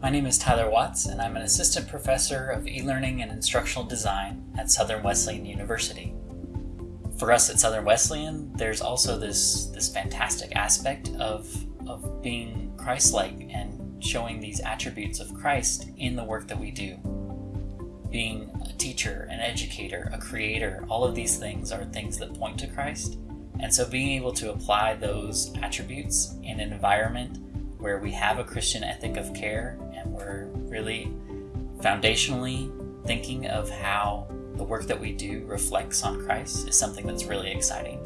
My name is Tyler Watts, and I'm an assistant professor of e-learning and instructional design at Southern Wesleyan University. For us at Southern Wesleyan, there's also this, this fantastic aspect of, of being Christ-like and showing these attributes of Christ in the work that we do. Being a teacher, an educator, a creator, all of these things are things that point to Christ. And so being able to apply those attributes in an environment where we have a Christian ethic of care and we're really foundationally thinking of how the work that we do reflects on Christ is something that's really exciting.